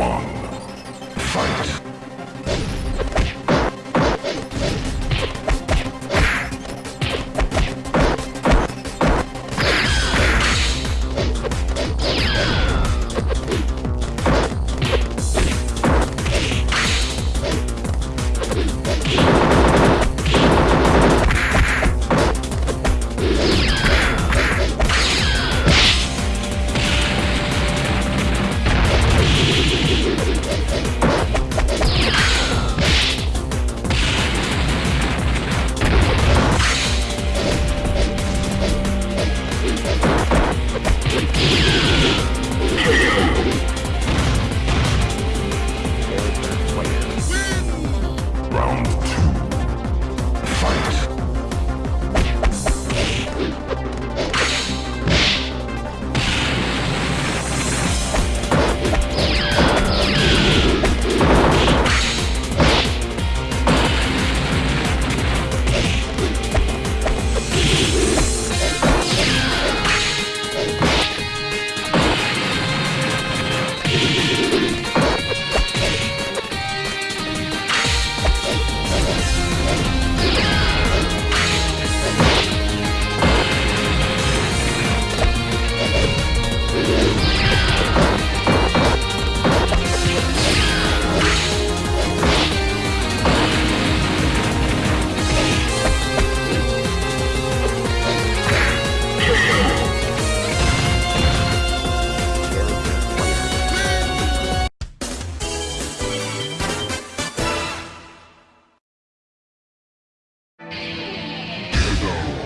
Obama.